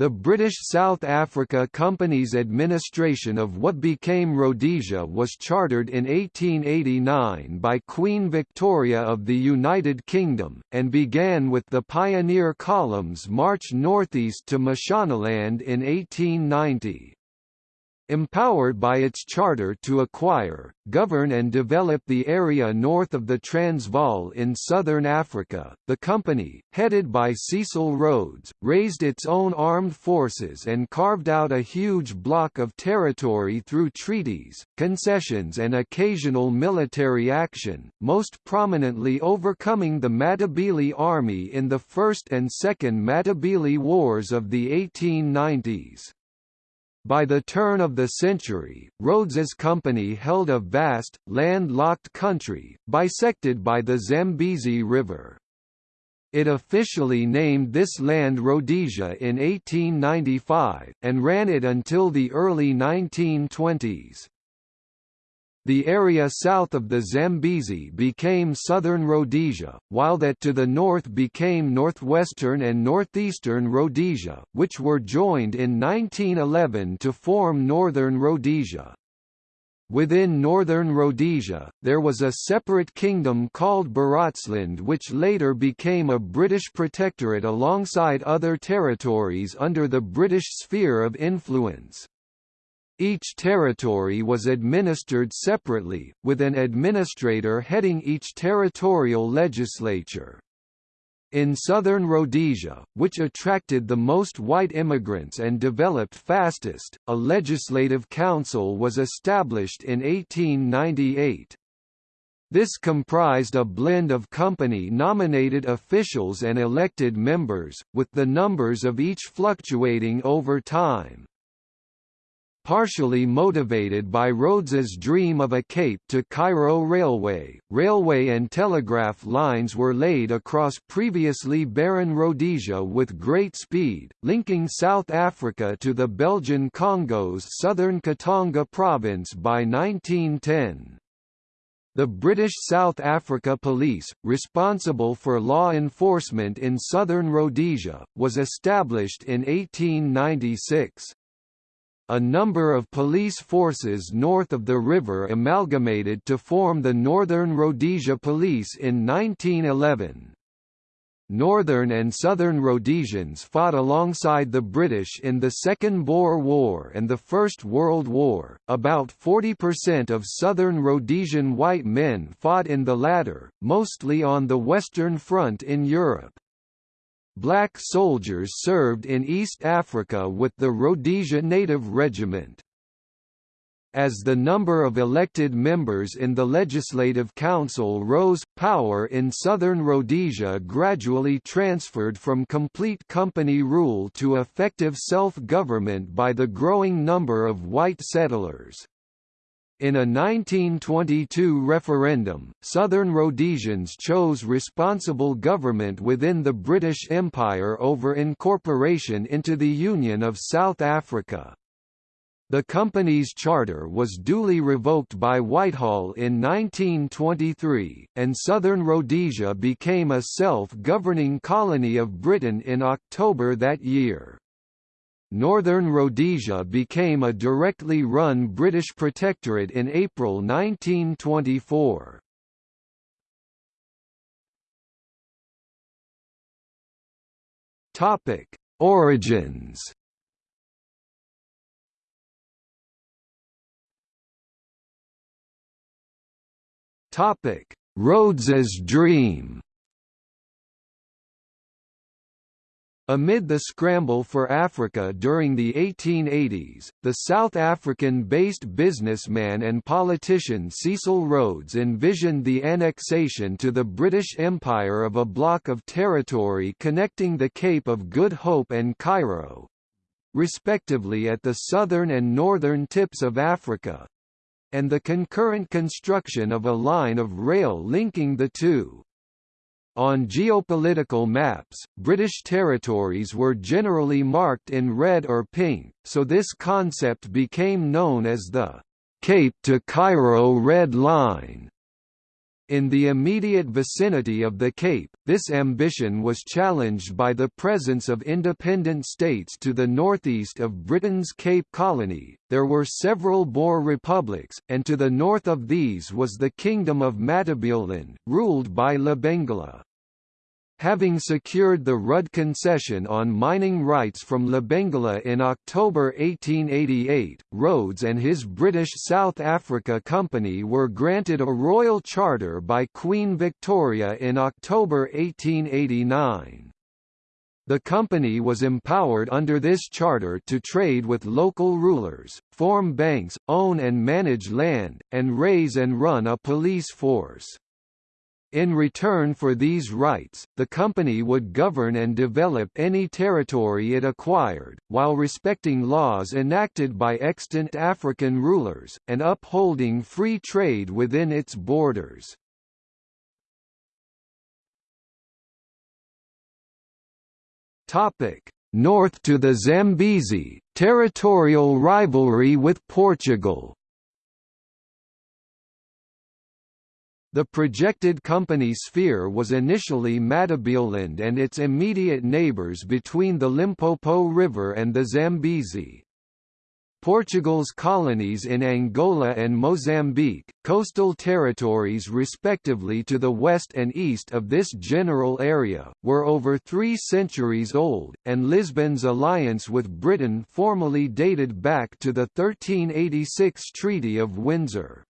The British South Africa Company's administration of what became Rhodesia was chartered in 1889 by Queen Victoria of the United Kingdom, and began with the pioneer column's march northeast to Mashonaland in 1890. Empowered by its charter to acquire, govern and develop the area north of the Transvaal in southern Africa, the company, headed by Cecil Rhodes, raised its own armed forces and carved out a huge block of territory through treaties, concessions and occasional military action, most prominently overcoming the Matabele army in the First and Second Matabele Wars of the 1890s. By the turn of the century, Rhodes's company held a vast, land-locked country, bisected by the Zambezi River. It officially named this land Rhodesia in 1895, and ran it until the early 1920s. The area south of the Zambezi became southern Rhodesia, while that to the north became northwestern and northeastern Rhodesia, which were joined in 1911 to form northern Rhodesia. Within northern Rhodesia, there was a separate kingdom called Barotseland which later became a British protectorate alongside other territories under the British sphere of influence. Each territory was administered separately, with an administrator heading each territorial legislature. In southern Rhodesia, which attracted the most white immigrants and developed fastest, a legislative council was established in 1898. This comprised a blend of company-nominated officials and elected members, with the numbers of each fluctuating over time partially motivated by Rhodes's dream of a Cape to Cairo railway. Railway and telegraph lines were laid across previously barren Rhodesia with great speed, linking South Africa to the Belgian Congo's southern Katanga province by 1910. The British South Africa Police, responsible for law enforcement in southern Rhodesia, was established in 1896 a number of police forces north of the river amalgamated to form the Northern Rhodesia Police in 1911. Northern and Southern Rhodesians fought alongside the British in the Second Boer War and the First World War. About 40% of Southern Rhodesian white men fought in the latter, mostly on the Western Front in Europe. Black soldiers served in East Africa with the Rhodesia Native Regiment. As the number of elected members in the Legislative Council rose, power in southern Rhodesia gradually transferred from complete company rule to effective self-government by the growing number of white settlers. In a 1922 referendum, Southern Rhodesians chose responsible government within the British Empire over incorporation into the Union of South Africa. The company's charter was duly revoked by Whitehall in 1923, and Southern Rhodesia became a self-governing colony of Britain in October that year. Northern Rhodesia became a directly run British protectorate in April 1924. Topic: Origins. Topic: Rhodes's dream. Amid the scramble for Africa during the 1880s, the South African-based businessman and politician Cecil Rhodes envisioned the annexation to the British Empire of a block of territory connecting the Cape of Good Hope and Cairo, respectively at the southern and northern tips of Africa, and the concurrent construction of a line of rail linking the two. On geopolitical maps, British territories were generally marked in red or pink, so this concept became known as the Cape to Cairo Red Line. In the immediate vicinity of the Cape, this ambition was challenged by the presence of independent states to the northeast of Britain's Cape Colony. There were several Boer republics, and to the north of these was the Kingdom of Matabeleland, ruled by Lobengula. Having secured the Rudd concession on mining rights from Lobengula in October 1888, Rhodes and his British South Africa Company were granted a royal charter by Queen Victoria in October 1889. The company was empowered under this charter to trade with local rulers, form banks, own and manage land, and raise and run a police force. In return for these rights, the company would govern and develop any territory it acquired, while respecting laws enacted by extant African rulers, and upholding free trade within its borders. North to the Zambezi, territorial rivalry with Portugal The projected company sphere was initially Matabeleland and its immediate neighbours between the Limpopo River and the Zambezi. Portugal's colonies in Angola and Mozambique, coastal territories respectively to the west and east of this general area, were over three centuries old, and Lisbon's alliance with Britain formally dated back to the 1386 Treaty of Windsor.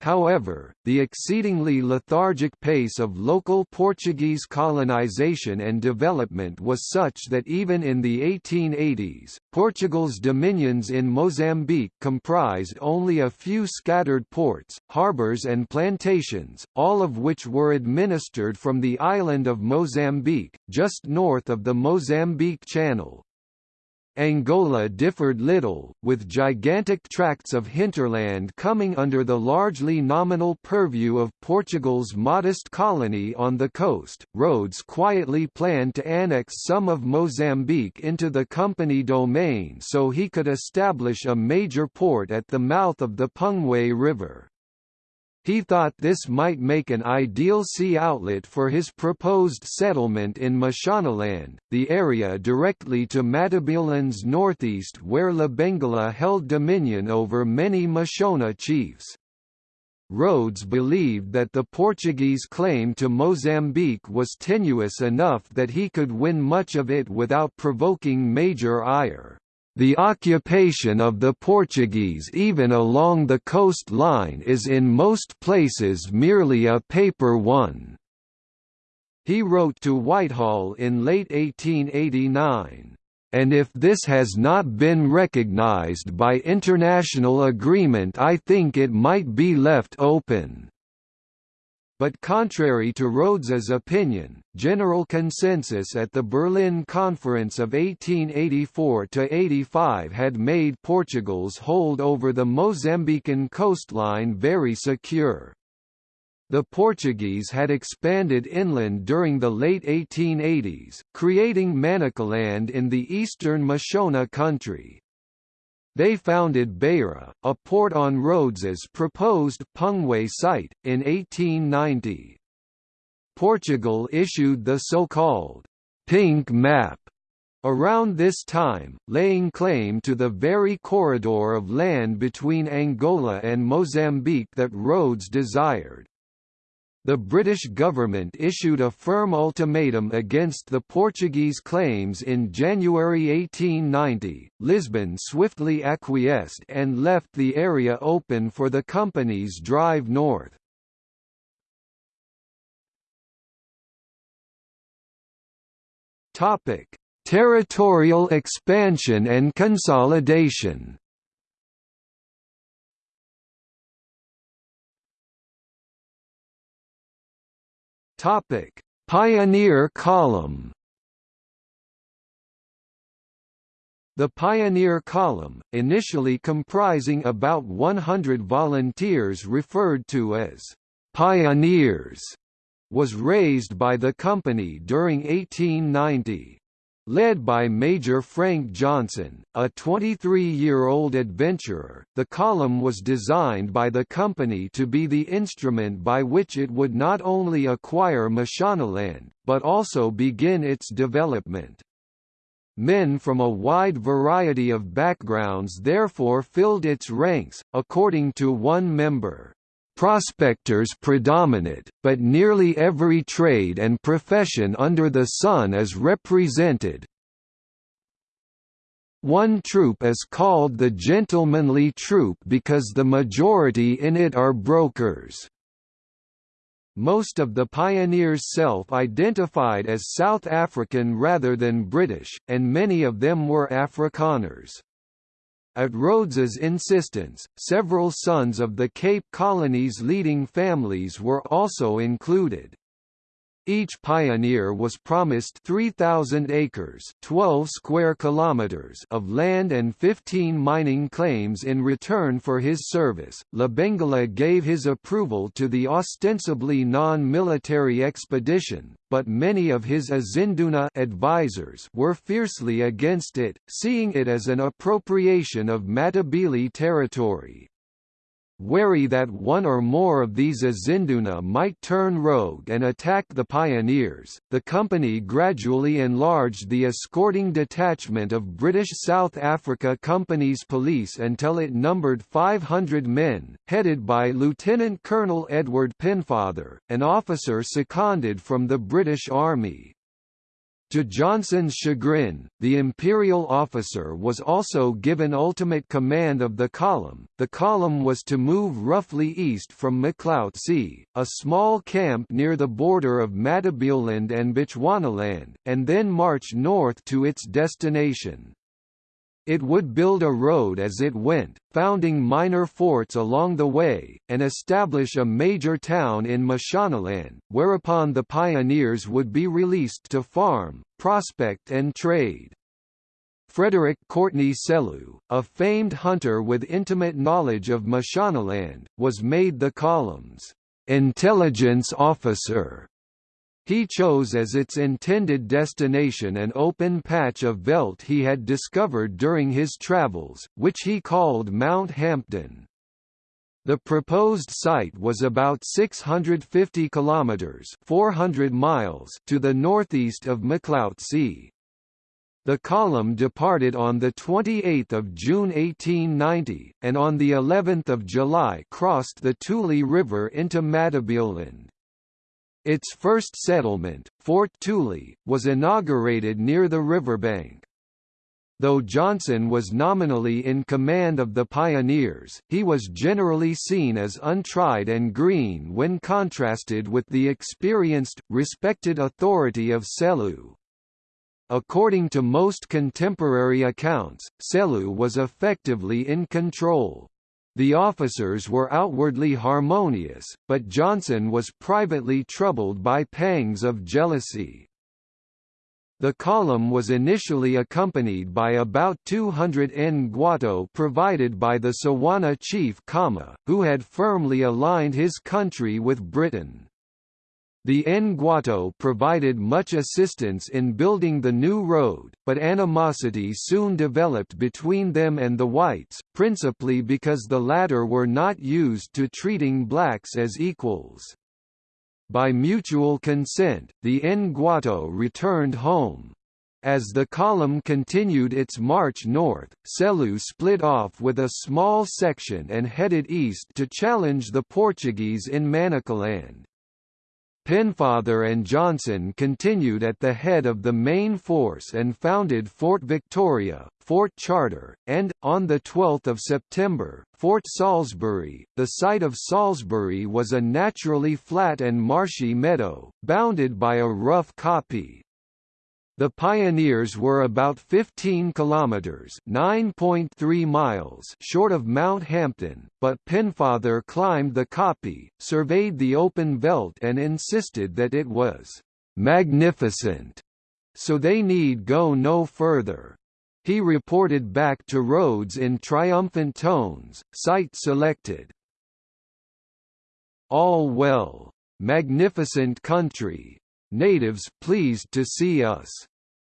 However, the exceedingly lethargic pace of local Portuguese colonization and development was such that even in the 1880s, Portugal's dominions in Mozambique comprised only a few scattered ports, harbours and plantations, all of which were administered from the island of Mozambique, just north of the Mozambique Channel. Angola differed little, with gigantic tracts of hinterland coming under the largely nominal purview of Portugal's modest colony on the coast. Rhodes quietly planned to annex some of Mozambique into the company domain so he could establish a major port at the mouth of the Pungwe River. He thought this might make an ideal sea outlet for his proposed settlement in Mashonaland, the area directly to Matabeleland's northeast where Lobengula held dominion over many Mashona chiefs. Rhodes believed that the Portuguese claim to Mozambique was tenuous enough that he could win much of it without provoking major ire. The occupation of the Portuguese even along the coastline is in most places merely a paper one. He wrote to Whitehall in late 1889, "...and if this has not been recognized by international agreement I think it might be left open." But contrary to Rhodes's opinion, general consensus at the Berlin Conference of 1884–85 had made Portugal's hold over the Mozambican coastline very secure. The Portuguese had expanded inland during the late 1880s, creating Manicaland in the eastern Mashona country, they founded Beira, a port on Rhodes's proposed Pungwe site, in 1890. Portugal issued the so-called «pink map» around this time, laying claim to the very corridor of land between Angola and Mozambique that Rhodes desired. The British government issued a firm ultimatum against the Portuguese claims in January 1890. Lisbon swiftly acquiesced and left the area open for the company's drive north. Topic: Territorial expansion and consolidation. Topic: Pioneer Column. The Pioneer Column, initially comprising about 100 volunteers referred to as pioneers, was raised by the company during 1890. Led by Major Frank Johnson, a 23-year-old adventurer, the column was designed by the company to be the instrument by which it would not only acquire Mashonaland, but also begin its development. Men from a wide variety of backgrounds therefore filled its ranks, according to one member. Prospectors predominate, but nearly every trade and profession under the sun is represented. One troop is called the gentlemanly troop because the majority in it are brokers. Most of the pioneers self-identified as South African rather than British, and many of them were Afrikaners. At Rhodes's insistence, several sons of the Cape Colony's leading families were also included. Each pioneer was promised 3,000 acres 12 square kilometers of land and 15 mining claims in return for his service. Lobengula gave his approval to the ostensibly non-military expedition, but many of his izinduna advisors were fiercely against it, seeing it as an appropriation of Matabele territory. Wary that one or more of these izinduna might turn rogue and attack the pioneers, the company gradually enlarged the escorting detachment of British South Africa Company's police until it numbered 500 men, headed by Lieutenant Colonel Edward Pennefather, an officer seconded from the British Army. To Johnson's chagrin, the imperial officer was also given ultimate command of the column. The column was to move roughly east from Sea, a small camp near the border of Matabeleland and Bechuanaland, and then march north to its destination. It would build a road as it went, founding minor forts along the way, and establish a major town in Mashonaland, whereupon the pioneers would be released to farm, prospect and trade. Frederick Courtney Selous, a famed hunter with intimate knowledge of Mashonaland, was made the column's intelligence officer he chose as its intended destination an open patch of veldt he had discovered during his travels, which he called Mount Hampton. The proposed site was about 650 kilometers (400 miles) to the northeast of Macloutsie. The column departed on the 28th of June 1890 and on the 11th of July crossed the Tuli River into Matabeleland. Its first settlement, Fort Tuli, was inaugurated near the riverbank. Though Johnson was nominally in command of the pioneers, he was generally seen as untried and green when contrasted with the experienced, respected authority of Selous. According to most contemporary accounts, Selous was effectively in control. The officers were outwardly harmonious, but Johnson was privately troubled by pangs of jealousy. The column was initially accompanied by about 200 ngwato provided by the Tswana chief Khama, who had firmly aligned his country with Britain. The Ngwato provided much assistance in building the new road, but animosity soon developed between them and the whites, principally because the latter were not used to treating blacks as equals. By mutual consent, the Ngwato returned home. As the column continued its march north, Selous split off with a small section and headed east to challenge the Portuguese in Manicaland. Pennefather and Johnson continued at the head of the main force and founded Fort Victoria, Fort Charter, and, on 12 September, Fort Salisbury. The site of Salisbury was a naturally flat and marshy meadow, bounded by a rough kopje. The pioneers were about 15 kilometers (9.3 miles) short of Mount Hampton, but Pennefather climbed the kopje, surveyed the open veldt and insisted that it was magnificent, so they need go no further. He reported back to Rhodes in triumphant tones, site selected. All well. Magnificent country. Natives pleased to see us.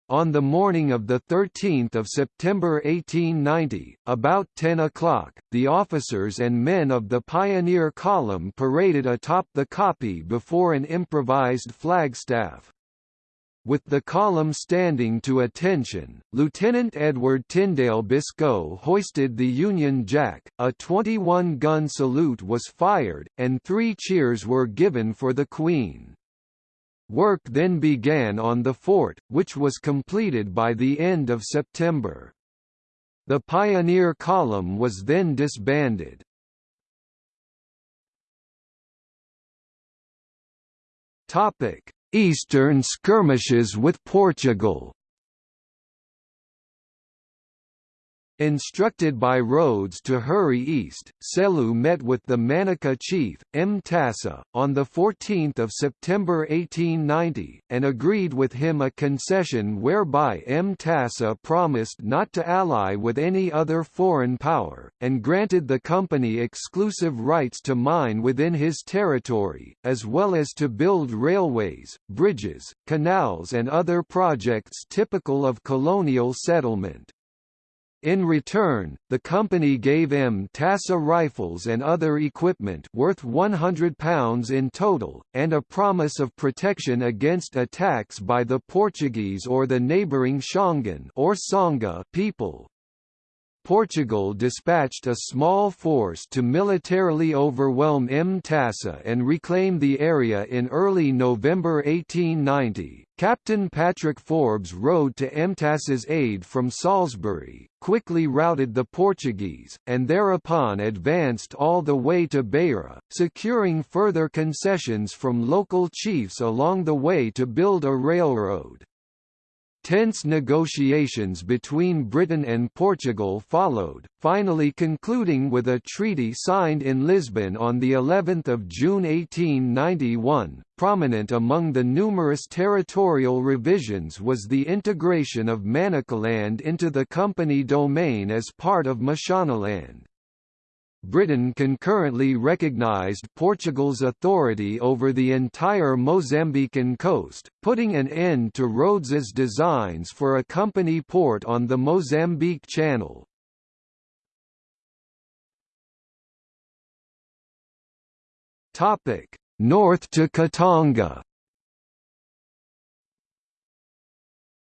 On the morning of 13 September 1890, about 10 o'clock, the officers and men of the Pioneer Column paraded atop the kopje before an improvised flagstaff. With the column standing to attention, Lieutenant Edward Tyndale Biscoe hoisted the Union Jack, a 21-gun salute was fired, and three cheers were given for the Queen. Work then began on the fort, which was completed by the end of September. The Pioneer Column was then disbanded. Eastern skirmishes with Portugal Instructed by Rhodes to hurry east, Selous met with the Manyika chief, Mtasa, on 14 September 1890, and agreed with him a concession whereby Mtasa promised not to ally with any other foreign power, and granted the company exclusive rights to mine within his territory, as well as to build railways, bridges, canals and other projects typical of colonial settlement. In return, the company gave Mtasa rifles and other equipment worth £100 in total, and a promise of protection against attacks by the Portuguese or the neighbouring Shangaan or Tsonga people. Portugal dispatched a small force to militarily overwhelm Mtasa and reclaim the area in early November 1890. Captain Patrick Forbes rode to Mtasa's aid from Salisbury, quickly routed the Portuguese, and thereupon advanced all the way to Beira, securing further concessions from local chiefs along the way to build a railroad. Tense negotiations between Britain and Portugal followed, finally concluding with a treaty signed in Lisbon on the 11th of June 1891. Prominent among the numerous territorial revisions was the integration of Manicaland into the company domain as part of Mashonaland. Britain concurrently recognized Portugal's authority over the entire Mozambican coast, putting an end to Rhodes's designs for a company port on the Mozambique Channel. North to Katanga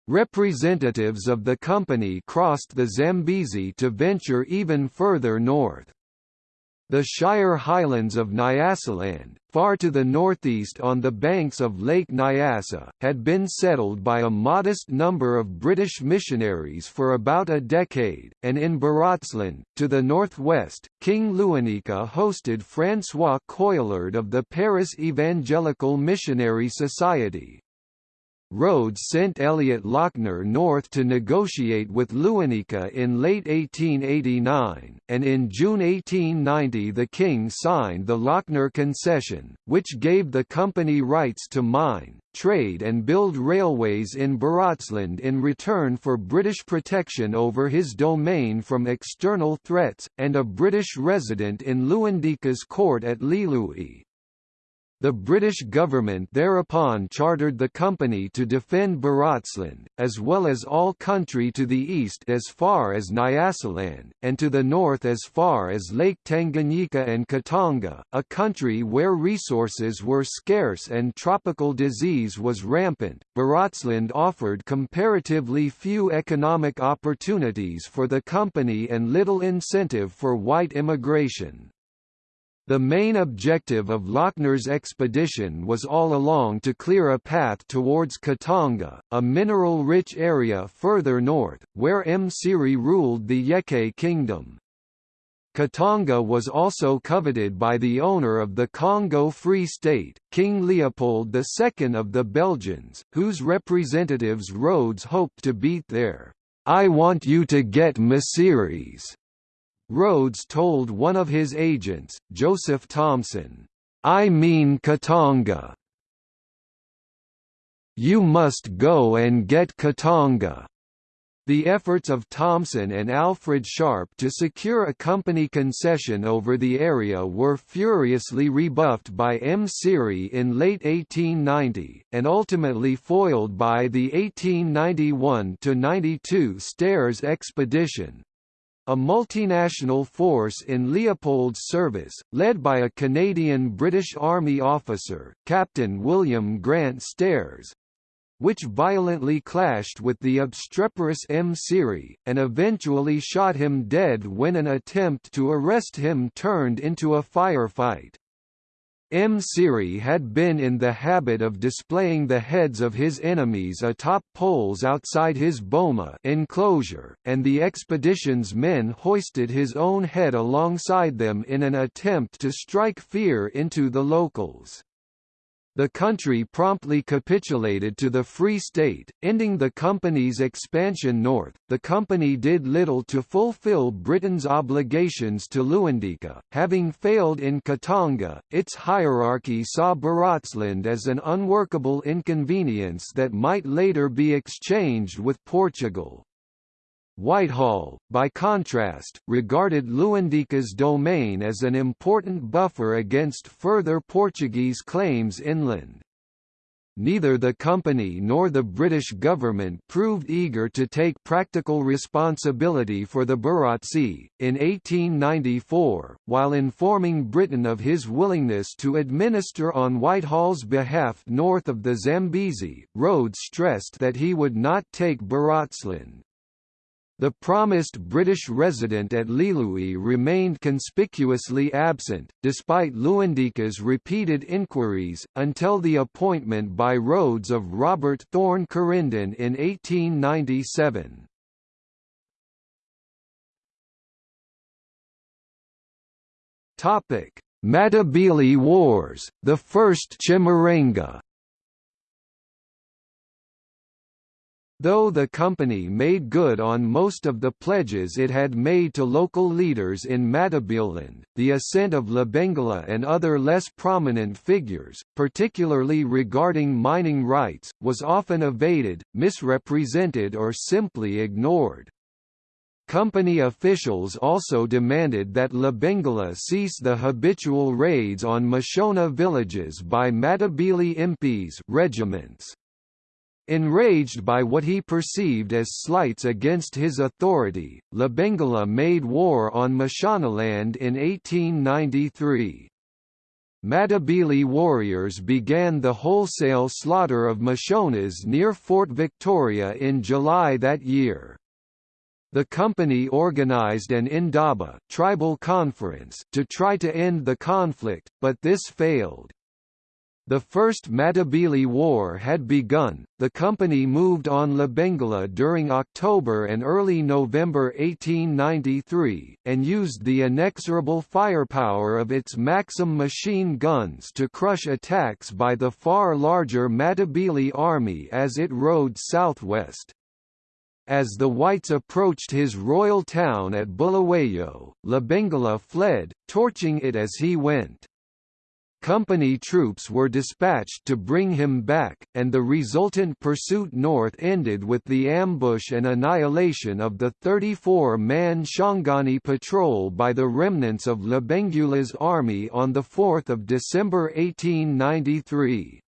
Representatives of the company crossed the Zambezi to venture even further north. The Shire highlands of Nyasaland, far to the northeast on the banks of Lake Nyasa, had been settled by a modest number of British missionaries for about a decade, and in Barotseland, to the northwest, King Lewanika hosted François Coillard of the Paris Evangelical Missionary Society. Rhodes sent Elliot Lochner north to negotiate with Lewanika in late 1889, and in June 1890 the king signed the Lochner concession, which gave the company rights to mine, trade and build railways in Barotseland in return for British protection over his domain from external threats, and a British resident in Lewanika's court at Lealui. The British government thereupon chartered the company to defend Barotseland, as well as all country to the east as far as Nyasaland, and to the north as far as Lake Tanganyika and Katanga, a country where resources were scarce and tropical disease was rampant. Barotseland offered comparatively few economic opportunities for the company and little incentive for white immigration. The main objective of Lochner's expedition was all along to clear a path towards Katanga, a mineral-rich area further north, where Msiri ruled the Yeke kingdom. Katanga was also coveted by the owner of the Congo Free State, King Leopold II of the Belgians, whose representatives Rhodes hoped to beat there. I want you to get Msiris Rhodes told one of his agents, Joseph Thomson, I mean Katanga. You must go and get Katanga. The efforts of Thomson and Alfred Sharpe to secure a company concession over the area were furiously rebuffed by Msiri in late 1890, and ultimately foiled by the 1891–92 Stairs expedition, a multinational force in Leopold's service, led by a Canadian-British Army officer, Captain William Grant Stairs, which violently clashed with the obstreperous Msiri, and eventually shot him dead when an attempt to arrest him turned into a firefight. Msiri had been in the habit of displaying the heads of his enemies atop poles outside his boma enclosure, and the expedition's men hoisted his own head alongside them in an attempt to strike fear into the locals. The country promptly capitulated to the Free State, ending the company's expansion north. The company did little to fulfill Britain's obligations to Lewanika, having failed in Katanga. Its hierarchy saw Barotseland as an unworkable inconvenience that might later be exchanged with Portugal. Whitehall, by contrast, regarded Lewanika's domain as an important buffer against further Portuguese claims inland. Neither the company nor the British government proved eager to take practical responsibility for the Barotse. In 1894, while informing Britain of his willingness to administer on Whitehall's behalf north of the Zambezi, Rhodes stressed that he would not take Barotseland. The promised British resident at Lealui remained conspicuously absent, despite Lewanika's repeated inquiries, until the appointment by Rhodes of Robert Thorne Coryndon in 1897. Matabele Wars, the First Chimurenga Though the company made good on most of the pledges it had made to local leaders in Matabeleland, the assent of Lobengula and other less prominent figures, particularly regarding mining rights, was often evaded, misrepresented or simply ignored. Company officials also demanded that Lobengula cease the habitual raids on Mashona villages by Matabele impis regiments. Enraged by what he perceived as slights against his authority, Lobengula made war on Mashonaland in 1893. Matabele warriors began the wholesale slaughter of Mashonas near Fort Victoria in July that year. The company organized an Indaba tribal conference to try to end the conflict, but this failed. The First Matabele War had begun, the company moved on Lobengula during October and early November 1893, and used the inexorable firepower of its Maxim machine guns to crush attacks by the far larger Matabele army as it rode southwest. As the whites approached his royal town at Bulawayo, Lobengula fled, torching it as he went. Company troops were dispatched to bring him back, and the resultant pursuit north ended with the ambush and annihilation of the 34-man Shangani patrol by the remnants of Lobengula's army on 4 December 1893.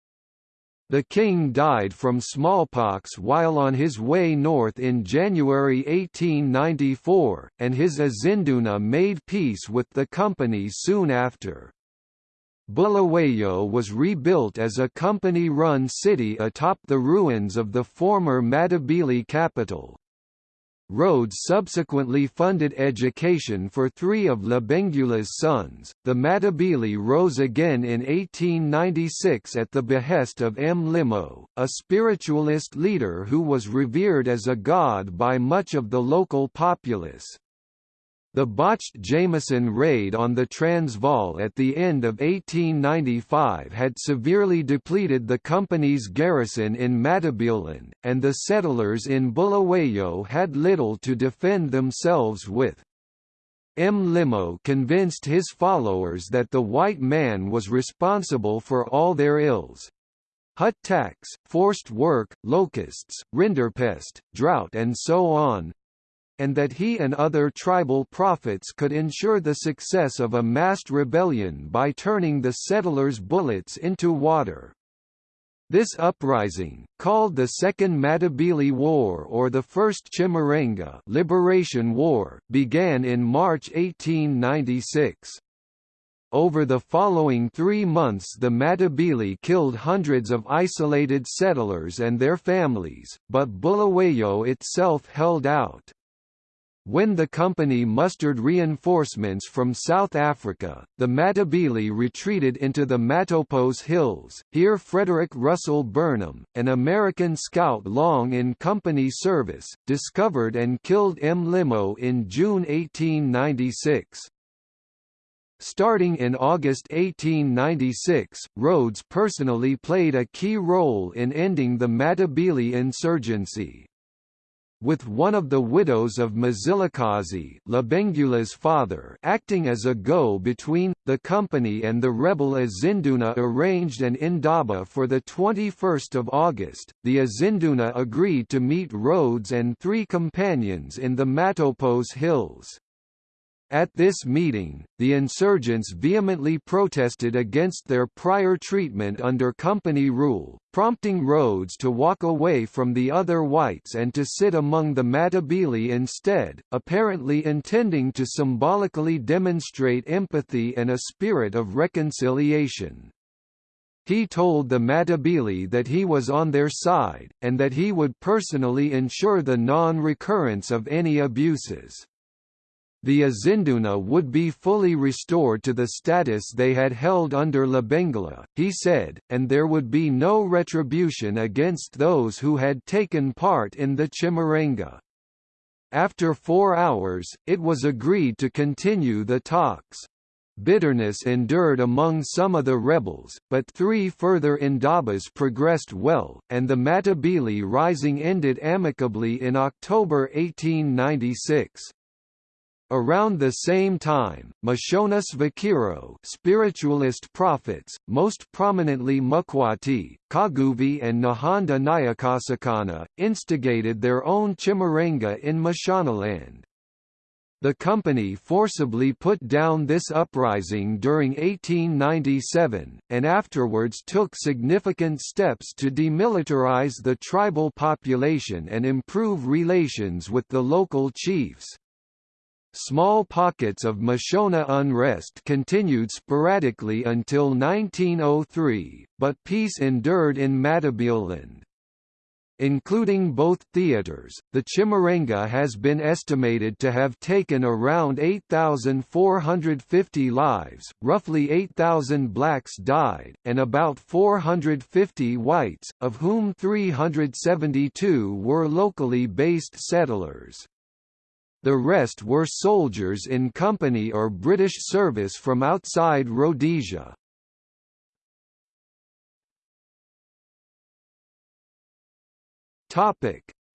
The king died from smallpox while on his way north in January 1894, and his izinduna made peace with the company soon after. Bulawayo was rebuilt as a company-run city atop the ruins of the former Matabele capital. Rhodes subsequently funded education for three of Lobengula's sons. The Matabele rose again in 1896 at the behest of Mlimo, a spiritualist leader who was revered as a god by much of the local populace. The botched Jameson raid on the Transvaal at the end of 1895 had severely depleted the company's garrison in Matabeleland, and the settlers in Bulawayo had little to defend themselves with. Mlimo convinced his followers that the white man was responsible for all their ills. hut tax, forced work, locusts, rinderpest, drought and so on, and that he and other tribal prophets could ensure the success of a massed rebellion by turning the settlers' bullets into water. This uprising, called the Second Matabele War or the First Chimurenga Liberation War, began in March 1896. Over the following three months the Matabele killed hundreds of isolated settlers and their families, but Bulawayo itself held out. When the company mustered reinforcements from South Africa, the Matabele retreated into the Matopos Hills. Here Frederick Russell Burnham, an American scout long in company service, discovered and killed Mlimo in June 1896. Starting in August 1896, Rhodes personally played a key role in ending the Matabele insurgency with one of the widows of Mzilikazi Lobengula's father acting as a go-between, the company and the rebel izinduna arranged an indaba for 21 August. The izinduna agreed to meet Rhodes and three companions in the Matopos Hills. At this meeting, the insurgents vehemently protested against their prior treatment under company rule, prompting Rhodes to walk away from the other whites and to sit among the Matabele instead, apparently intending to symbolically demonstrate empathy and a spirit of reconciliation. He told the Matabele that he was on their side, and that he would personally ensure the non-recurrence of any abuses the izinduna would be fully restored to the status they had held under Lobengula, he said, and there would be no retribution against those who had taken part in the Chimurenga. After four hours, it was agreed to continue the talks. Bitterness endured among some of the rebels, but three further indabas progressed well, and the Matabele rising ended amicably in October 1896. Around the same time, Mashona svikiro spiritualist prophets, most prominently Mukwati, Kaguvi and Nehanda Nyakasikana, instigated their own Chimurenga in Mashonaland. The company forcibly put down this uprising during 1897, and afterwards took significant steps to demilitarize the tribal population and improve relations with the local chiefs. Small pockets of Mashona unrest continued sporadically until 1903, but peace endured in Matabeleland. Including both theaters, the Chimurenga has been estimated to have taken around 8,450 lives, roughly 8,000 blacks died, and about 450 whites, of whom 372 were locally based settlers. The rest were soldiers in company or British service from outside Rhodesia.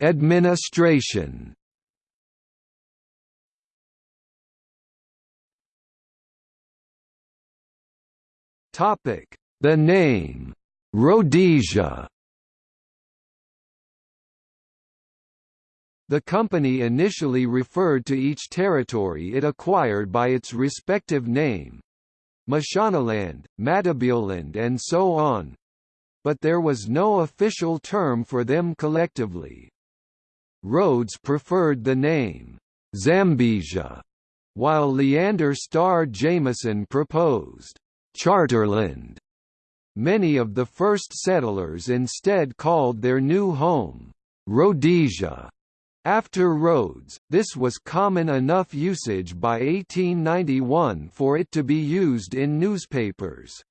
Administration. The name Rhodesia The company initially referred to each territory it acquired by its respective name Mashonaland, Matabeleland and so on but there was no official term for them collectively. Rhodes preferred the name Zambezia, while Leander Starr Jameson proposed Charterland. Many of the first settlers instead called their new home Rhodesia. After Rhodes, this was common enough usage by 1891 for it to be used in newspapers.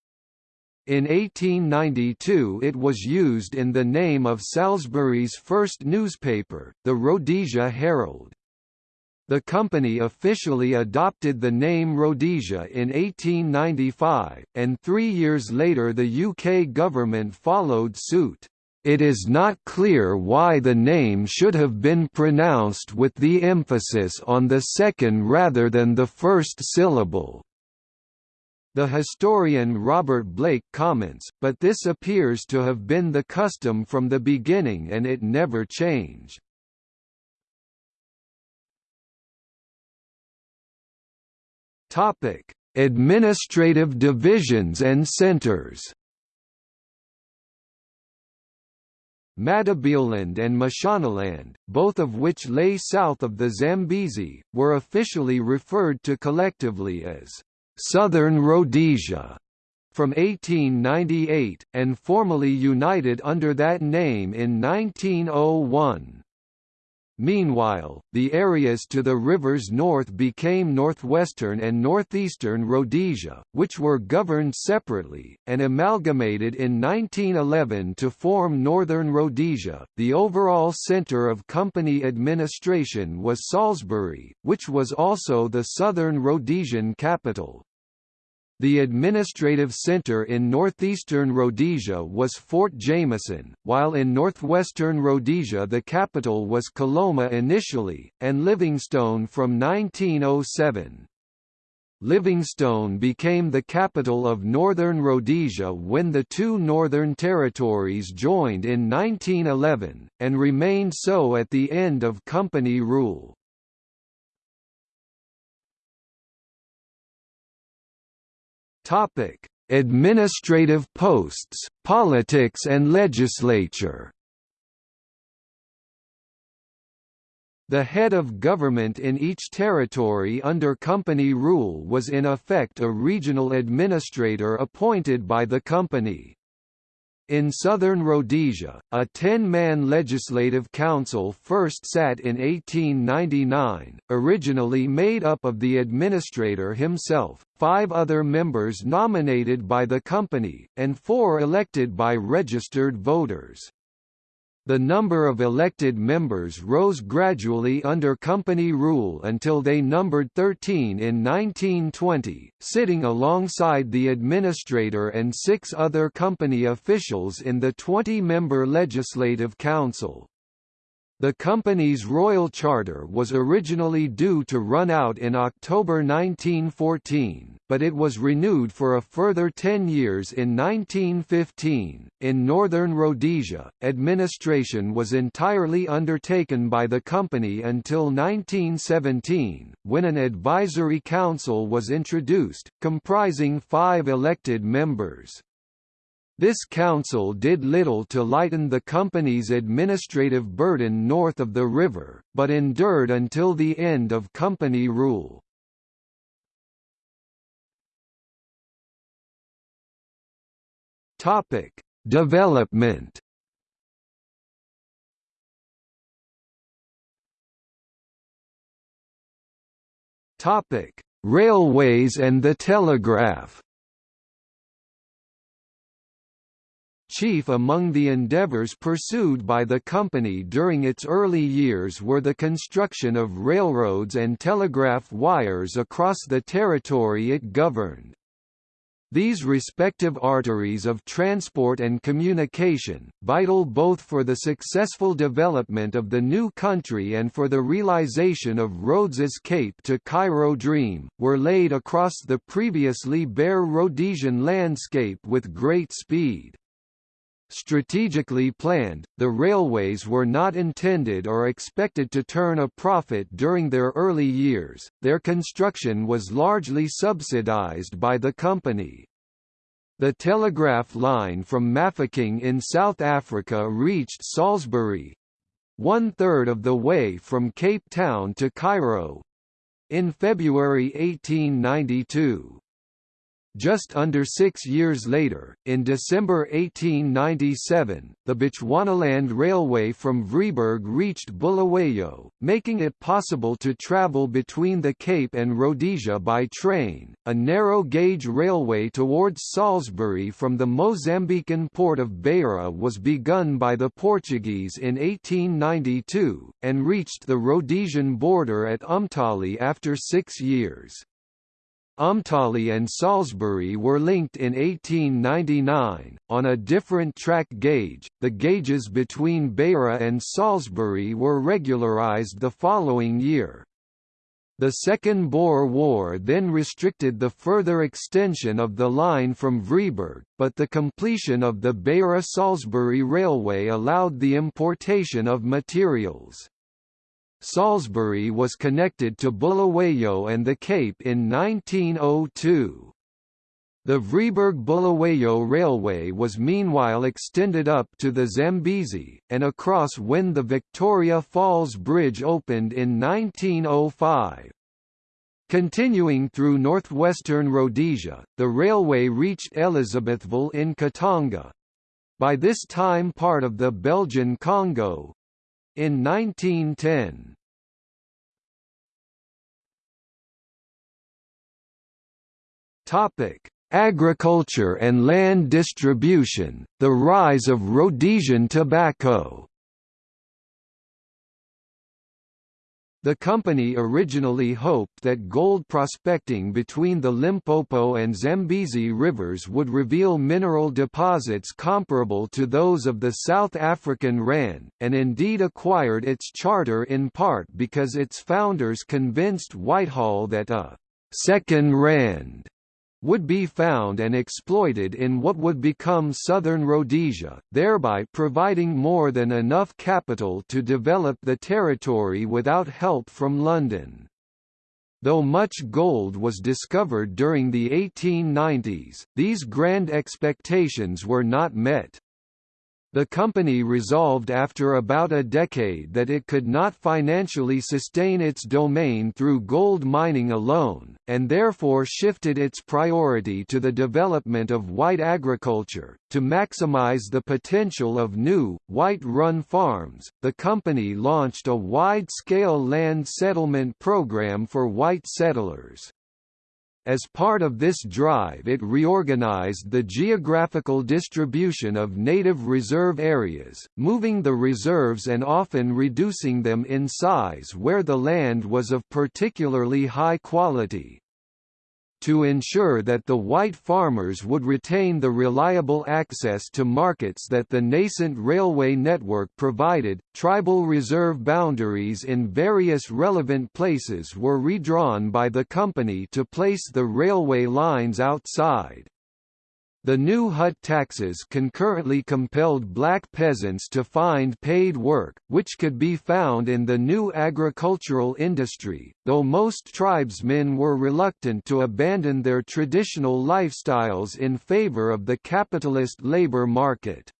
In 1892 it was used in the name of Salisbury's first newspaper, the Rhodesia Herald. The company officially adopted the name Rhodesia in 1895, and three years later the UK government followed suit. It is not clear why the name should have been pronounced with the emphasis on the second rather than the first syllable. The historian Robert Blake comments, but this appears to have been the custom from the beginning and it never changed. Topic: Administrative divisions and centers. Matabeleland and Mashonaland, both of which lay south of the Zambezi, were officially referred to collectively as Southern Rhodesia from 1898, and formally united under that name in 1901. Meanwhile, the areas to the river's north became northwestern and northeastern Rhodesia, which were governed separately, and amalgamated in 1911 to form Northern Rhodesia. The overall centre of company administration was Salisbury, which was also the southern Rhodesian capital. The administrative centre in northeastern Rhodesia was Fort Jameson, while in northwestern Rhodesia the capital was Kalomo initially, and Livingstone from 1907. Livingstone became the capital of Northern Rhodesia when the two Northern Territories joined in 1911, and remained so at the end of Company rule. Topic: Administrative posts, politics and legislature. The head of government in each territory under company rule was in effect a regional administrator appointed by the company. In southern Rhodesia, a ten-man legislative council first sat in 1899, originally made up of the administrator himself, five other members nominated by the company, and four elected by registered voters. The number of elected members rose gradually under company rule until they numbered 13 in 1920, sitting alongside the administrator and six other company officials in the 20-member Legislative Council. The company's royal charter was originally due to run out in October 1914, but it was renewed for a further 10 years in 1915. In northern Rhodesia, administration was entirely undertaken by the company until 1917, when an advisory council was introduced, comprising five elected members. This council did little to lighten the company's administrative burden north of the river, but endured until the end of company rule. Topic: Development. Topic: Railways and the telegraph. Chief among the endeavors pursued by the company during its early years were the construction of railroads and telegraph wires across the territory it governed. These respective arteries of transport and communication, vital both for the successful development of the new country and for the realization of Rhodes's Cape to Cairo dream, were laid across the previously bare Rhodesian landscape with great speed. Strategically planned, the railways were not intended or expected to turn a profit during their early years, their construction was largely subsidized by the company. The telegraph line from Mafeking in South Africa reached Salisbury one-third of the way from Cape Town to Cairo in February 1892. Just under six years later, in December 1897, the Bechuanaland Railway from Vryburg reached Bulawayo, making it possible to travel between the Cape and Rhodesia by train. A narrow-gauge railway towards Salisbury from the Mozambican port of Beira was begun by the Portuguese in 1892, and reached the Rhodesian border at Umtali after six years. Umtali and Salisbury were linked in 1899, on a different track gauge. The gauges between Beira and Salisbury were regularized the following year. The Second Boer War then restricted the further extension of the line from Vryburg, but the completion of the Beira-Salisbury Railway allowed the importation of materials. Salisbury was connected to Bulawayo and the Cape in 1902. The Vryburg-Bulawayo Railway was meanwhile extended up to the Zambezi, and across when the Victoria Falls Bridge opened in 1905. Continuing through northwestern Rhodesia, the railway reached Elizabethville in Katanga. By this time part of the Belgian Congo. In 1910. Topic: Agriculture and land distribution, the rise of Rhodesian tobacco The company originally hoped that gold prospecting between the Limpopo and Zambezi rivers would reveal mineral deposits comparable to those of the South African Rand, and indeed acquired its charter in part because its founders convinced Whitehall that a second Rand would be found and exploited in what would become southern Rhodesia, thereby providing more than enough capital to develop the territory without help from London. Though much gold was discovered during the 1890s, these grand expectations were not met. The company resolved after about a decade that it could not financially sustain its domain through gold mining alone, and therefore shifted its priority to the development of white agriculture. To maximize the potential of new, white run farms, the company launched a wide scale land settlement program for white settlers. As part of this drive it reorganized the geographical distribution of native reserve areas, moving the reserves and often reducing them in size where the land was of particularly high quality to ensure that the white farmers would retain the reliable access to markets that the nascent railway network provided. Tribal reserve boundaries in various relevant places were redrawn by the company to place the railway lines outside. The new hut taxes concurrently compelled black peasants to find paid work, which could be found in the new agricultural industry, though most tribesmen were reluctant to abandon their traditional lifestyles in favor of the capitalist labor market.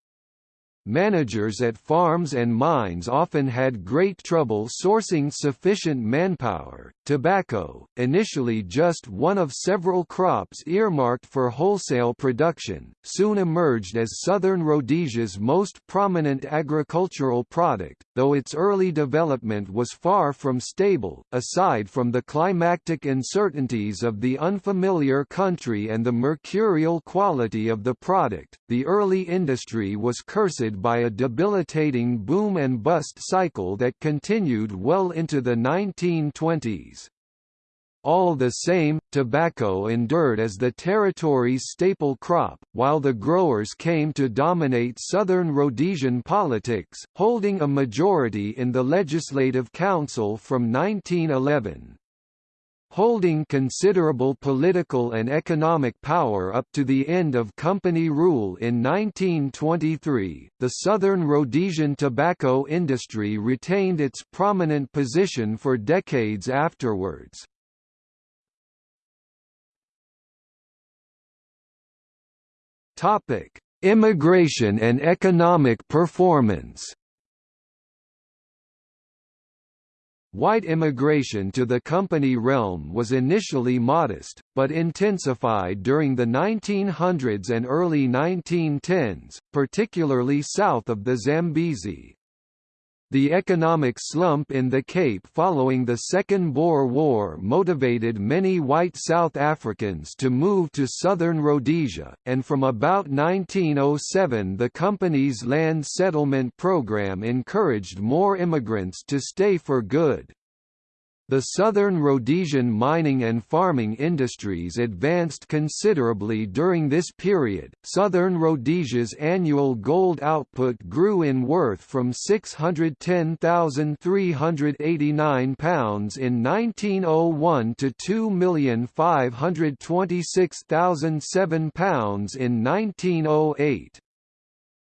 Managers at farms and mines often had great trouble sourcing sufficient manpower. Tobacco, initially just one of several crops earmarked for wholesale production, soon emerged as southern Rhodesia's most prominent agricultural product, though its early development was far from stable, aside from the climactic uncertainties of the unfamiliar country and the mercurial quality of the product. The early industry was cursed by a debilitating boom and bust cycle that continued well into the 1920s. All the same, tobacco endured as the territory's staple crop, while the growers came to dominate southern Rhodesian politics, holding a majority in the Legislative Council from 1911. Holding considerable political and economic power up to the end of company rule in 1923, the southern Rhodesian tobacco industry retained its prominent position for decades afterwards. Immigration and economic performance White immigration to the company realm was initially modest, but intensified during the 1900s and early 1910s, particularly south of the Zambezi. The economic slump in the Cape following the Second Boer War motivated many white South Africans to move to southern Rhodesia, and from about 1907 the company's land settlement program encouraged more immigrants to stay for good. The southern Rhodesian mining and farming industries advanced considerably during this period. Southern Rhodesia's annual gold output grew in worth from 610,389 pounds in 1901 to 2,526,007 pounds in 1908.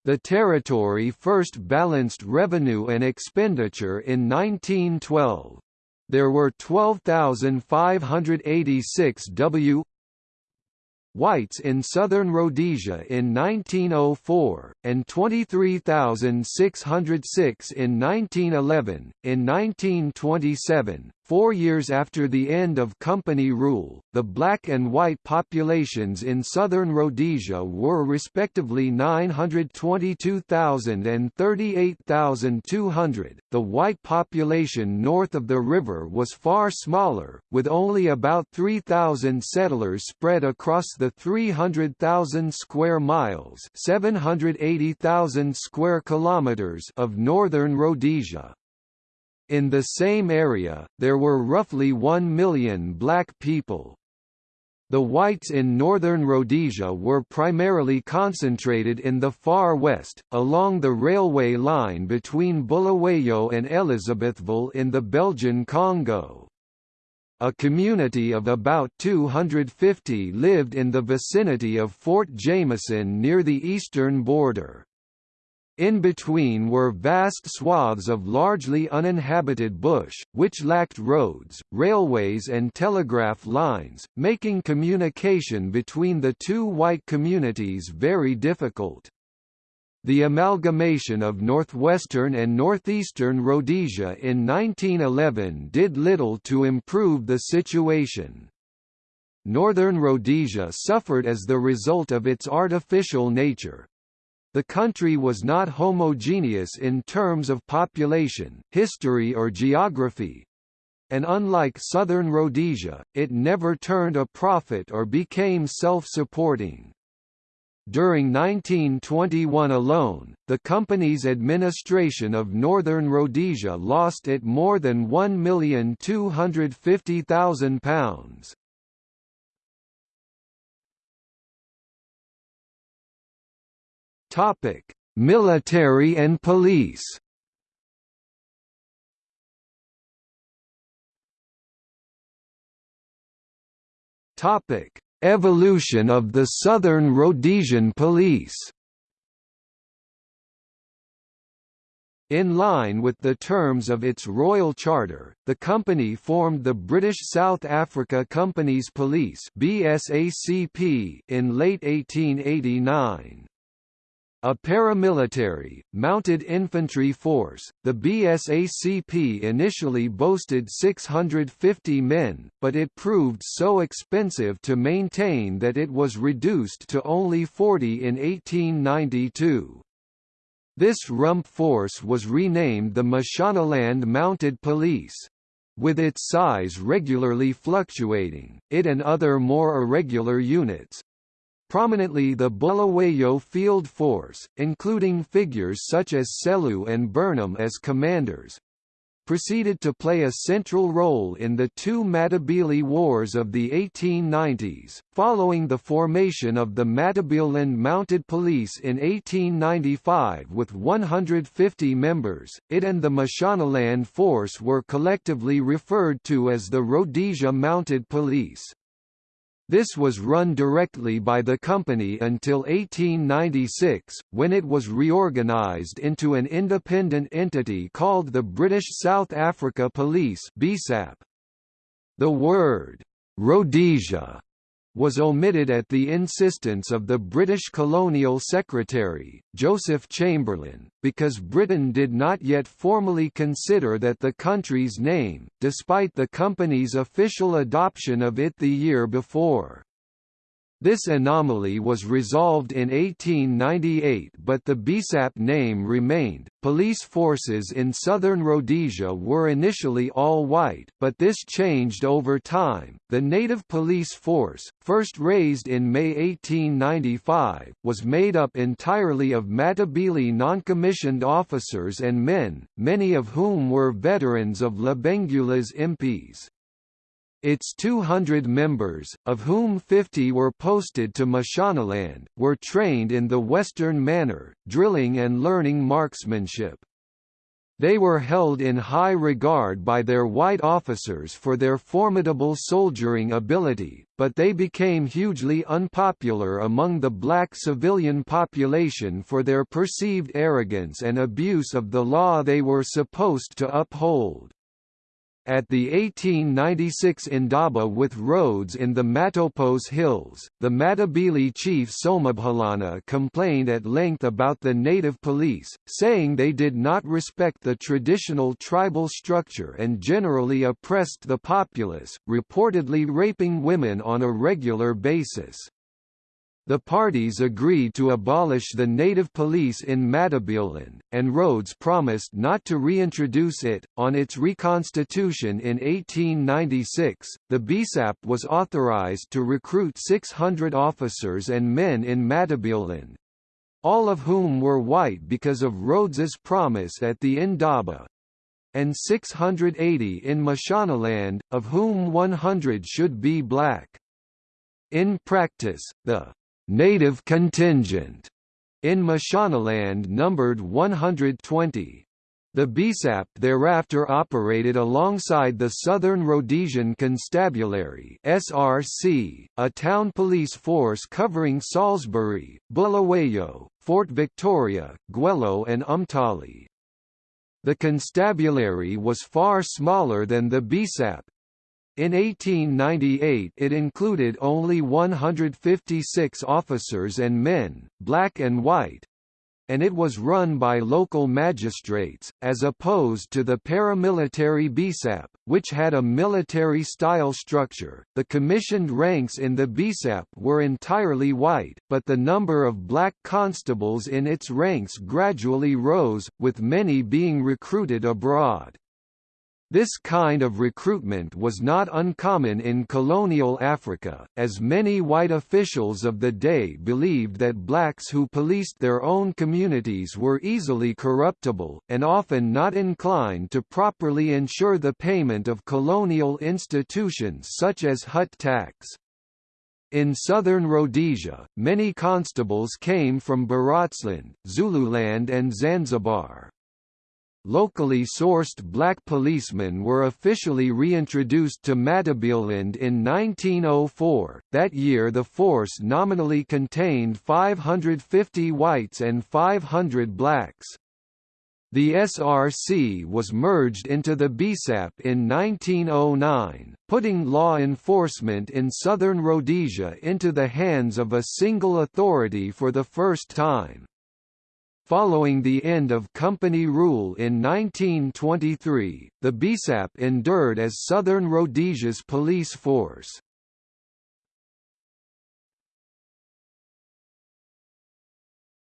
The territory first balanced revenue and expenditure in 1912 there were 12,586 W whites in southern Rhodesia in 1904, and 23,606 in 1911. In 1927, four years after the end of company rule, the black and white populations in southern Rhodesia were respectively 922,000 and 38,200. The white population north of the river was far smaller, with only about 3,000 settlers spread across the 300,000 square miles, 780,000 square kilometers of northern Rhodesia. In the same area, there were roughly 1 million black people. The whites in northern Rhodesia were primarily concentrated in the far west, along the railway line between Bulawayo and Elizabethville in the Belgian Congo. A community of about 250 lived in the vicinity of Fort Jameson near the eastern border. In between were vast swaths of largely uninhabited bush, which lacked roads, railways and telegraph lines, making communication between the two white communities very difficult. The amalgamation of northwestern and northeastern Rhodesia in 1911 did little to improve the situation. Northern Rhodesia suffered as the result of its artificial nature. The country was not homogeneous in terms of population, history or geography, and unlike southern Rhodesia, it never turned a profit or became self-supporting. During 1921 alone, the company's administration of northern Rhodesia lost it more than £1,250,000. Topic: Military and police. Topic: Evolution of the Southern Rhodesian Police In line with the terms of its royal charter, the company formed the British South Africa Company's Police in late 1889. A paramilitary, mounted infantry force, the BSACP initially boasted 650 men, but it proved so expensive to maintain that it was reduced to only 40 in 1892. This rump force was renamed the Mashonaland Mounted Police. With its size regularly fluctuating, it and other more irregular units, Prominently the Bulawayo Field Force, including figures such as Selous and Burnham as commanders, proceeded to play a central role in the two Matabele Wars of the 1890s. Following the formation of the Matabeleland Mounted Police in 1895 with 150 members, it and the Mashonaland Force were collectively referred to as the Rhodesia Mounted Police. This was run directly by the company until 1896, when it was reorganised into an independent entity called the British South Africa Police The word, Rhodesia was omitted at the insistence of the British Colonial Secretary, Joseph Chamberlain, because Britain did not yet formally consider that the country's name, despite the company's official adoption of it the year before. This anomaly was resolved in 1898 but the BSAP name remained. Police forces in southern Rhodesia were initially all white, but this changed over time. The native police force, first raised in May 1895, was made up entirely of Matabele non-commissioned officers and men, many of whom were veterans of Lobengula's impis. Its 200 members, of whom 50 were posted to Mashonaland, were trained in the Western manner, drilling and learning marksmanship. They were held in high regard by their white officers for their formidable soldiering ability, but they became hugely unpopular among the black civilian population for their perceived arrogance and abuse of the law they were supposed to uphold. At the 1896 Indaba with Rhodes in the Matopos Hills, the Matabele chief Somabhalana complained at length about the native police, saying they did not respect the traditional tribal structure and generally oppressed the populace, reportedly raping women on a regular basis. The parties agreed to abolish the native police in Matabeleland, and Rhodes promised not to reintroduce it. On its reconstitution in 1896, the BSAP was authorized to recruit 600 officers and men in Matabeleland, all of whom were white because of Rhodes's promise at the Indaba, and 680 in Mashonaland, of whom 100 should be black. In practice, the native contingent in Mashonaland numbered 120. The BSAP thereafter operated alongside the Southern Rhodesian Constabulary (SRC), a town police force covering Salisbury, Bulawayo, Fort Victoria, Gwelo and Umtali. The constabulary was far smaller than the BSAP, in 1898 it included only 156 officers and men, black and white, and it was run by local magistrates, as opposed to the paramilitary BSAP, which had a military-style structure. The commissioned ranks in the BSAP were entirely white, but the number of black constables in its ranks gradually rose, with many being recruited abroad. This kind of recruitment was not uncommon in colonial Africa, as many white officials of the day believed that blacks who policed their own communities were easily corruptible, and often not inclined to properly ensure the payment of colonial institutions such as hut tax. In southern Rhodesia, many constables came from Barotseland, Zululand and Zanzibar. Locally sourced black policemen were officially reintroduced to Matabeleland in 1904. That year the force nominally contained 550 whites and 500 blacks. The SRC was merged into the BSAP in 1909, putting law enforcement in southern Rhodesia into the hands of a single authority for the first time. Following the end of company rule in 1923, the BSAP endured as Southern Rhodesia's police force.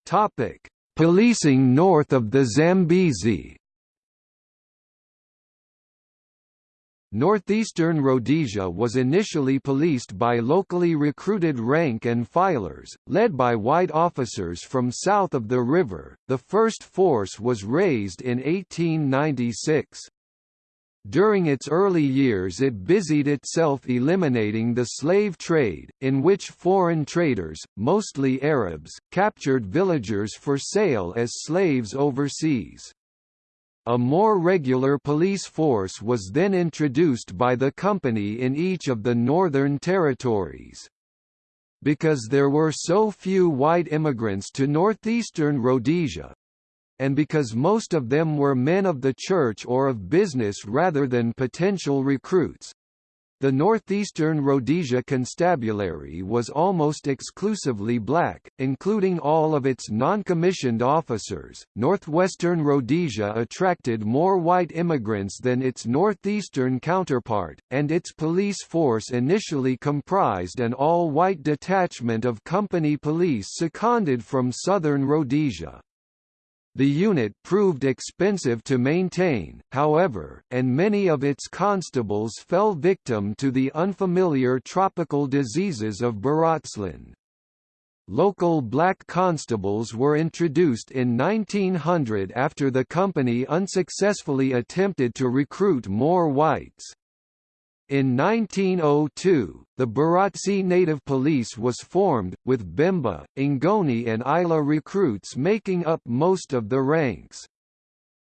Topic: Policing north of the Zambezi. Northeastern Rhodesia was initially policed by locally recruited rank and filers, led by white officers from south of the river. The first force was raised in 1896. During its early years it busied itself eliminating the slave trade, in which foreign traders, mostly Arabs, captured villagers for sale as slaves overseas. A more regular police force was then introduced by the company in each of the northern territories. Because there were so few white immigrants to northeastern Rhodesia, and because most of them were men of the church or of business rather than potential recruits, The northeastern Rhodesia Constabulary was almost exclusively black, including all of its non-commissioned officers. Northwestern Rhodesia attracted more white immigrants than its northeastern counterpart, and its police force initially comprised an all-white detachment of company police seconded from southern Rhodesia. The unit proved expensive to maintain, however, and many of its constables fell victim to the unfamiliar tropical diseases of Barotseland. Local black constables were introduced in 1900 after the company unsuccessfully attempted to recruit more whites. In 1902, the Barotse Native Police was formed, with Bemba, Ngoni and Isla recruits making up most of the ranks.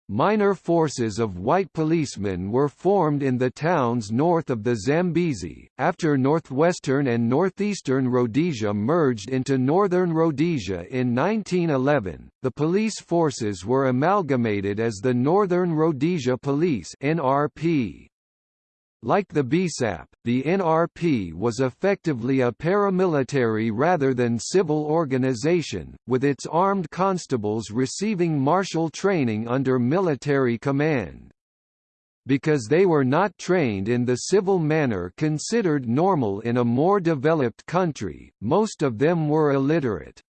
Minor forces of white policemen were formed in the towns north of the Zambezi. After northwestern and northeastern Rhodesia merged into northern Rhodesia in 1911, the police forces were amalgamated as the Northern Rhodesia Police (NRP). Like the BSAP, the NRP was effectively a paramilitary rather than civil organization, with its armed constables receiving martial training under military command. Because they were not trained in the civil manner considered normal in a more developed country, most of them were illiterate.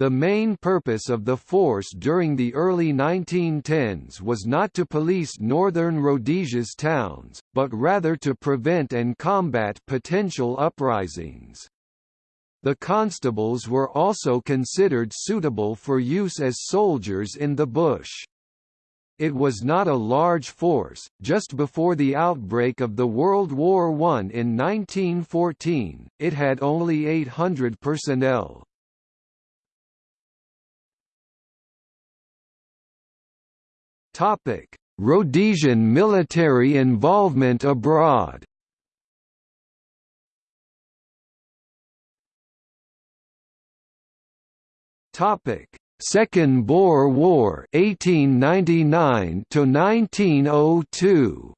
The main purpose of the force during the early 1910s was not to police northern Rhodesia's towns, but rather to prevent and combat potential uprisings. The constables were also considered suitable for use as soldiers in the bush. It was not a large force. Just before the outbreak of the World War I in 1914, it had only 800 personnel. Topic: Rhodesian military involvement abroad. Topic: Second Boer War 1899 to 1902.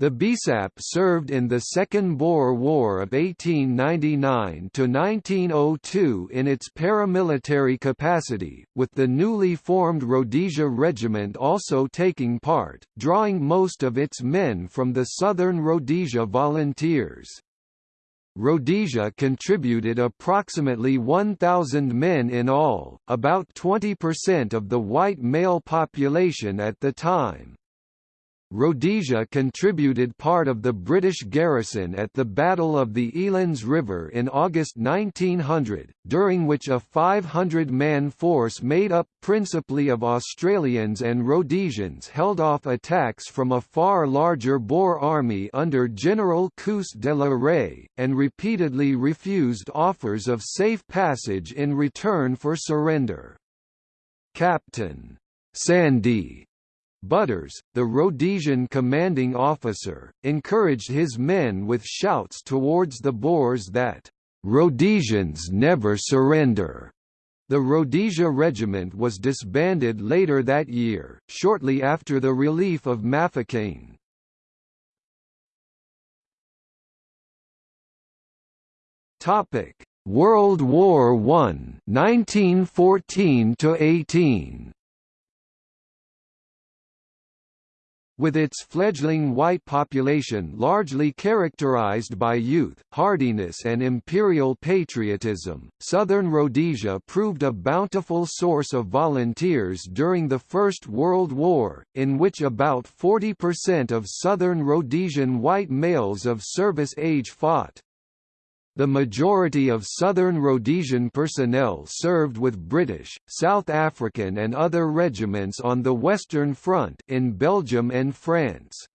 The BSAP served in the Second Boer War of 1899–1902 in its paramilitary capacity, with the newly formed Rhodesia Regiment also taking part, drawing most of its men from the Southern Rhodesia Volunteers. Rhodesia contributed approximately 1,000 men in all, about 20% of the white male population at the time. Rhodesia contributed part of the British garrison at the Battle of the Elands River in August 1900, during which a 500-man force made up principally of Australians and Rhodesians held off attacks from a far larger Boer army under General Koos de la Rey, and repeatedly refused offers of safe passage in return for surrender. Captain Sandy Butters, the Rhodesian commanding officer, encouraged his men with shouts towards the Boers that, "'Rhodesians never surrender'". The Rhodesia Regiment was disbanded later that year, shortly after the relief of Mafeking. World War I 1914 18 With its fledgling white population largely characterized by youth, hardiness and imperial patriotism, southern Rhodesia proved a bountiful source of volunteers during the First World War, in which about 40% of southern Rhodesian white males of service age fought. The majority of southern Rhodesian personnel served with British, South African and other regiments on the Western Front in Belgium and France.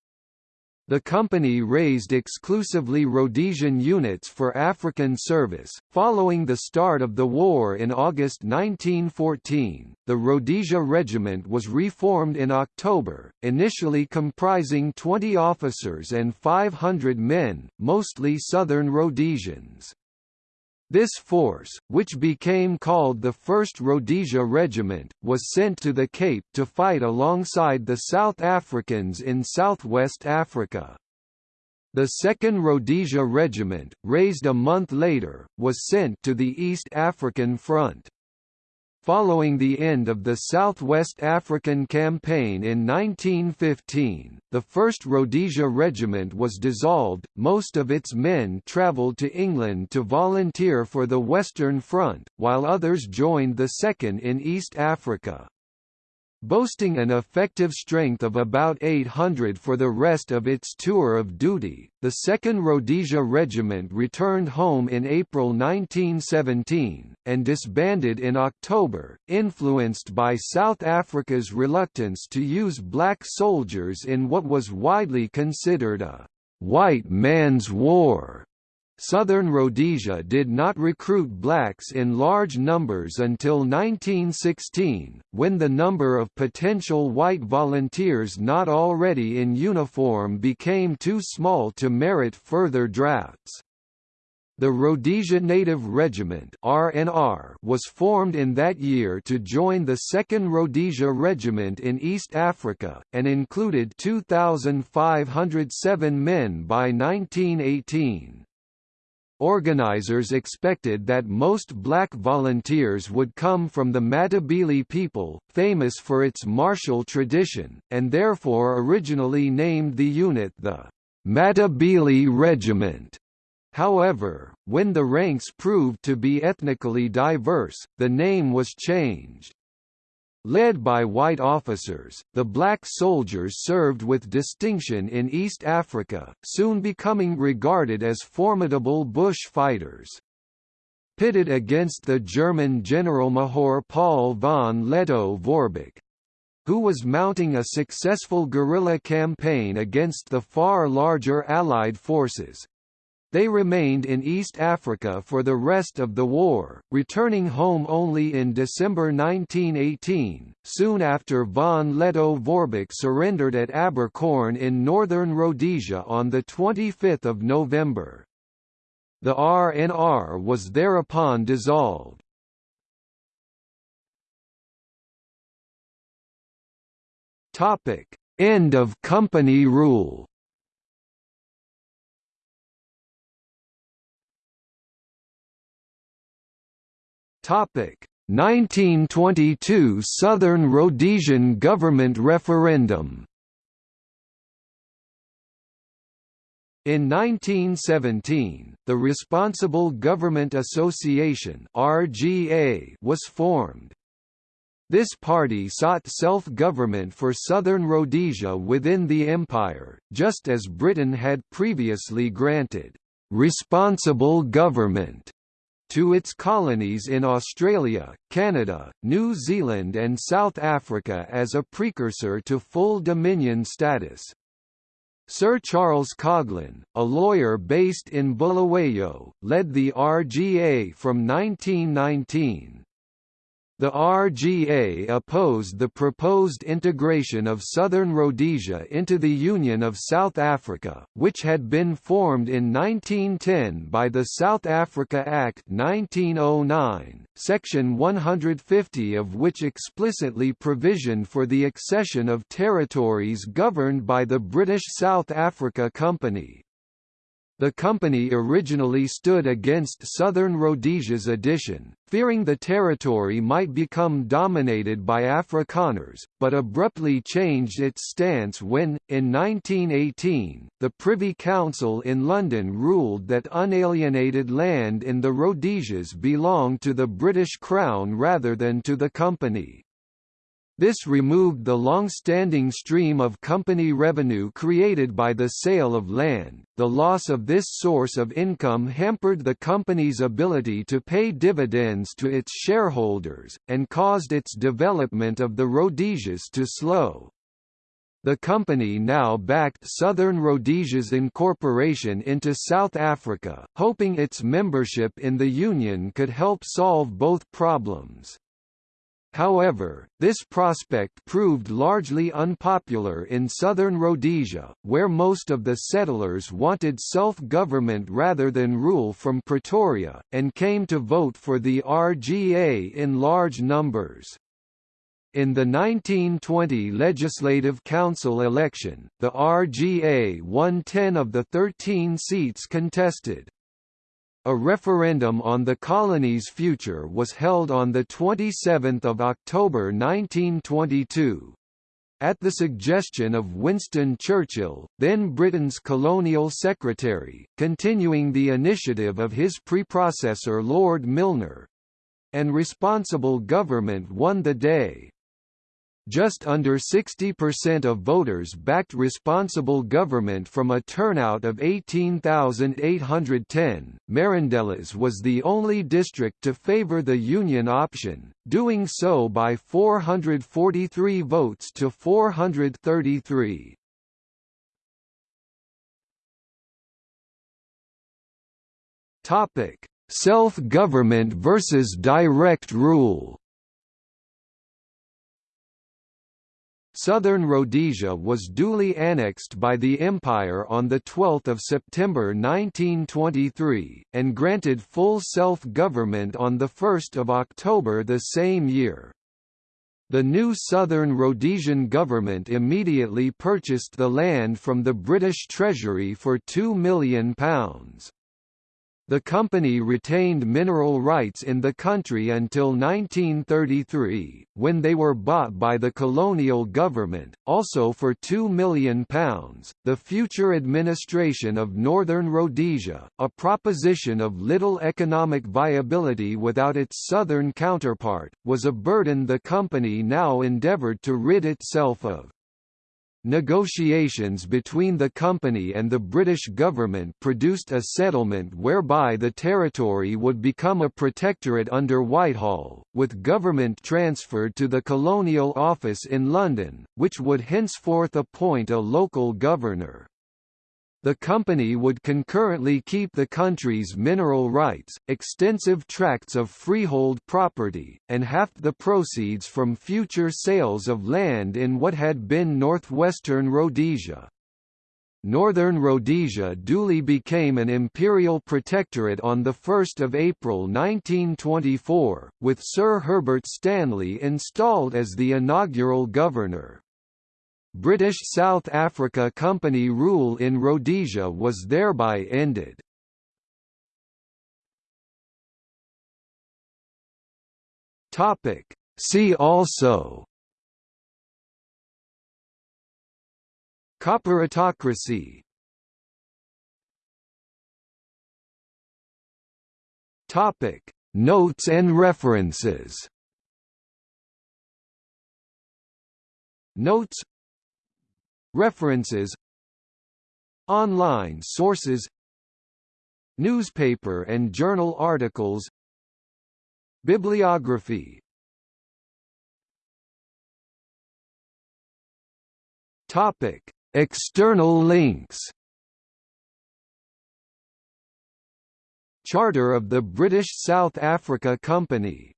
The company raised exclusively Rhodesian units for African service. Following the start of the war in August 1914, the Rhodesia Regiment was reformed in October, initially comprising 20 officers and 500 men, mostly Southern Rhodesians. This force, which became called the 1st Rhodesia Regiment, was sent to the Cape to fight alongside the South Africans in southwest Africa. The 2nd Rhodesia Regiment, raised a month later, was sent to the East African Front. Following the end of the Southwest African Campaign in 1915, the 1st Rhodesia Regiment was dissolved, most of its men travelled to England to volunteer for the Western Front, while others joined the 2nd in East Africa. Boasting an effective strength of about 800 for the rest of its tour of duty, the 2nd Rhodesia Regiment returned home in April 1917, and disbanded in October, influenced by South Africa's reluctance to use black soldiers in what was widely considered a «white man's war» Southern Rhodesia did not recruit blacks in large numbers until 1916, when the number of potential white volunteers not already in uniform became too small to merit further drafts. The Rhodesia Native Regiment RNR was formed in that year to join the 2nd Rhodesia Regiment in East Africa, and included 2,507 men by 1918. Organizers expected that most black volunteers would come from the Matabele people, famous for its martial tradition, and therefore originally named the unit the Matabele Regiment. However, when the ranks proved to be ethnically diverse, the name was changed. Led by white officers, the black soldiers served with distinction in East Africa, soon becoming regarded as formidable bush fighters. Pitted against the German General Generalmajor Paul von Lettow-Vorbeck, who was mounting a successful guerrilla campaign against the far larger Allied forces, they remained in East Africa for the rest of the war, returning home only in December 1918, soon after von Lettow-Vorbeck surrendered at Abercorn in northern Rhodesia on 25 November. The RNR was thereupon dissolved. End of company rule Topic. 1922 Southern Rhodesian government referendum. In 1917, the Responsible Government Association (RGA) was formed. This party sought self-government for southern Rhodesia within the empire, just as Britain had previously granted responsible government to its colonies in Australia, Canada, New Zealand and South Africa as a precursor to full Dominion status. Sir Charles Coghlan, a lawyer based in Bulawayo, led the RGA from 1919. The RGA opposed the proposed integration of southern Rhodesia into the Union of South Africa, which had been formed in 1910 by the South Africa Act 1909, Section 150 of which explicitly provisioned for the accession of territories governed by the British South Africa Company. The company originally stood against Southern Rhodesia's addition, fearing the territory might become dominated by Afrikaners, but abruptly changed its stance when, in 1918, the Privy Council in London ruled that unalienated land in the Rhodesias belonged to the British Crown rather than to the company. This removed the long-standing stream of company revenue created by the sale of land. The loss of this source of income hampered the company's ability to pay dividends to its shareholders, and caused its development of the Rhodesias to slow. The company now backed Southern Rhodesia's incorporation into South Africa, hoping its membership in the Union could help solve both problems. However, this prospect proved largely unpopular in southern Rhodesia, where most of the settlers wanted self-government rather than rule from Pretoria, and came to vote for the RGA in large numbers. In the 1920 Legislative Council election, the RGA won 10 of the 13 seats contested. A referendum on the colony's future was held on 27 October 1922. At the suggestion of Winston Churchill, then Britain's colonial secretary, continuing the initiative of his preprocessor Lord Milner, and responsible government won the day. Just under 60% of voters backed responsible government from a turnout of 18,810. Marandellas was the only district to favor the Union option, doing so by 443 votes to 433. Topic: Self-government versus direct rule. Southern Rhodesia was duly annexed by the Empire on 12 September 1923, and granted full self-government on 1 October the same year. The new Southern Rhodesian government immediately purchased the land from the British Treasury for £2 million. The company retained mineral rights in the country until 1933, when they were bought by the colonial government, also for £2 million. The future administration of Northern Rhodesia, a proposition of little economic viability without its southern counterpart, was a burden the company now endeavoured to rid itself of. Negotiations between the company and the British government produced a settlement whereby the territory would become a protectorate under Whitehall, with government transferred to the Colonial Office in London, which would henceforth appoint a local governor. The company would concurrently keep the country's mineral rights, extensive tracts of freehold property, and half the proceeds from future sales of land in what had been northwestern Rhodesia. Northern Rhodesia duly became an imperial protectorate on 1 April 1924, with Sir Herbert Stanley installed as the inaugural governor. British South Africa Company rule in Rhodesia was thereby ended. See also Corporatocracy Topic Notes and references Notes References Online sources Newspaper and journal articles Bibliography Topic: External links. Charter of the British South Africa Company